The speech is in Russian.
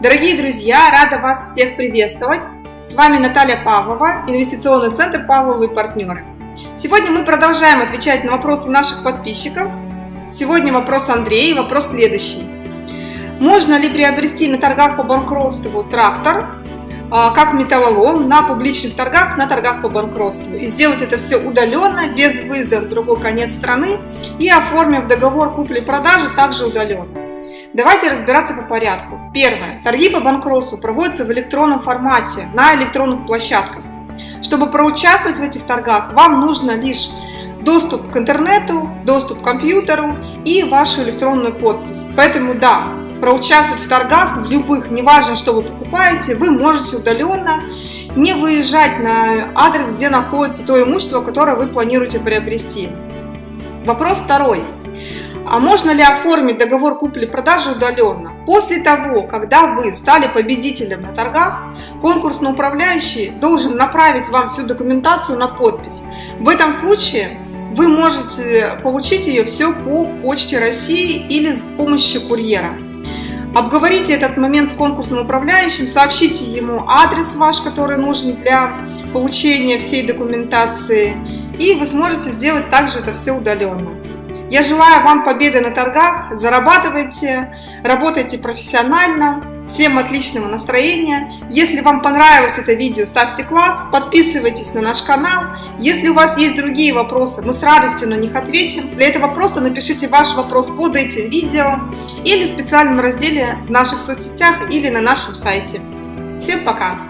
Дорогие друзья, рада вас всех приветствовать. С вами Наталья Павлова, инвестиционный центр Павловы и партнеры. Сегодня мы продолжаем отвечать на вопросы наших подписчиков. Сегодня вопрос Андрея, вопрос следующий. Можно ли приобрести на торгах по банкротству трактор, а, как металлолом, на публичных торгах, на торгах по банкротству? И сделать это все удаленно, без выезда в другой конец страны и оформив договор купли-продажи также удаленно. Давайте разбираться по порядку. Первое. Торги по банкротству проводятся в электронном формате, на электронных площадках. Чтобы проучаствовать в этих торгах, вам нужно лишь доступ к интернету, доступ к компьютеру и вашу электронную подпись. Поэтому да, проучаствовать в торгах, в любых, неважно, что вы покупаете, вы можете удаленно, не выезжать на адрес, где находится то имущество, которое вы планируете приобрести. Вопрос второй. А можно ли оформить договор купли-продажи удаленно? После того, когда вы стали победителем на торгах, конкурсный управляющий должен направить вам всю документацию на подпись. В этом случае вы можете получить ее все по почте России или с помощью курьера. Обговорите этот момент с конкурсным управляющим, сообщите ему адрес ваш, который нужен для получения всей документации, и вы сможете сделать также это все удаленно. Я желаю вам победы на торгах, зарабатывайте, работайте профессионально, всем отличного настроения. Если вам понравилось это видео, ставьте класс, подписывайтесь на наш канал. Если у вас есть другие вопросы, мы с радостью на них ответим. Для этого просто напишите ваш вопрос под этим видео или в специальном разделе в наших соцсетях или на нашем сайте. Всем пока!